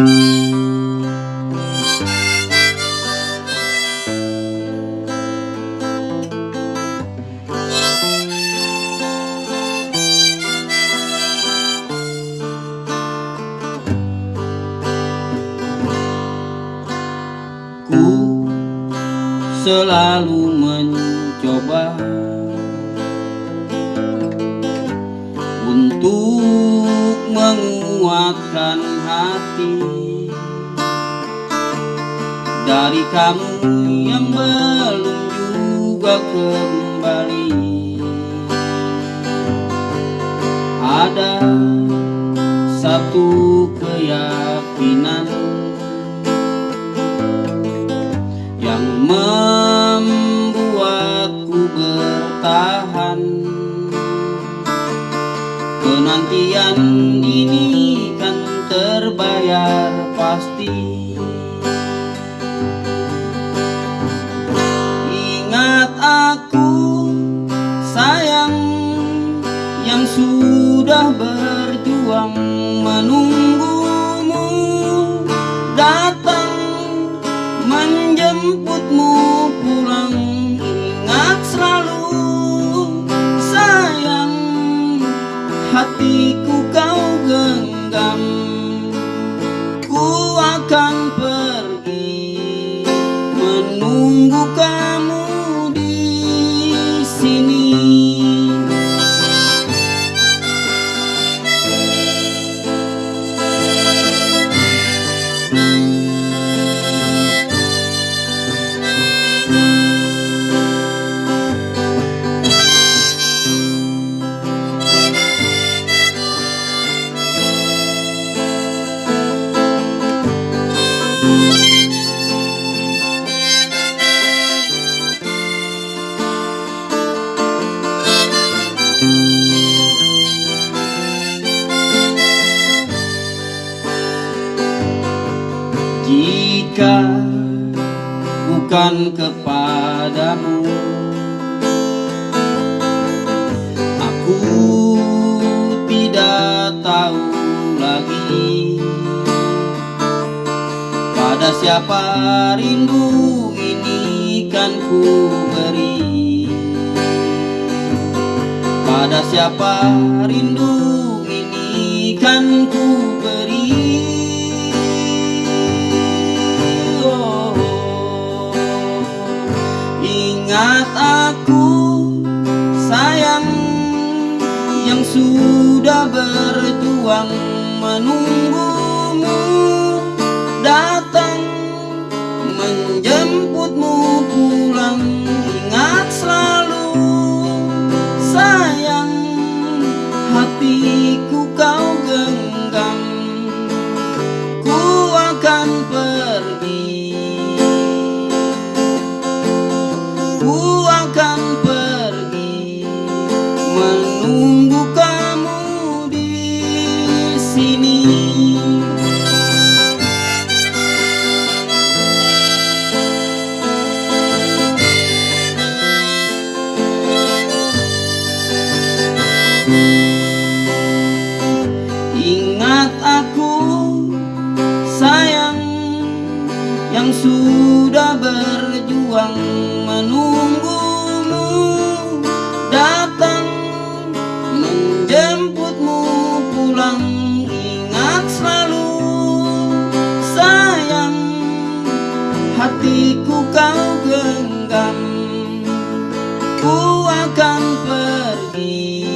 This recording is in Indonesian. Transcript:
Ku selalu mencoba Untuk menguatkan hati. Dari kamu yang belum juga kembali. Ada satu keyakinan terbayar pasti. Ingat aku sayang yang sudah berjuang menunggumu datang menjemputmu pulang. Ingat selalu sayang hatiku kau genggam menunggu kamu di sini. Jika bukan kepadamu. Aku tidak tahu lagi Pada siapa rindu ini kan ku beri. Pada siapa rindu ini kan ku yang sudah berjuang menunggumu datang menjemputmu pulang. Ingat selalu sayang hatiku kau genggam. Ku akan pergi. Ku Ingat aku sayang yang sudah berjuang menunggumu datang menjemputmu pulang. Ingat selalu sayang hatiku kau genggam ku akan pergi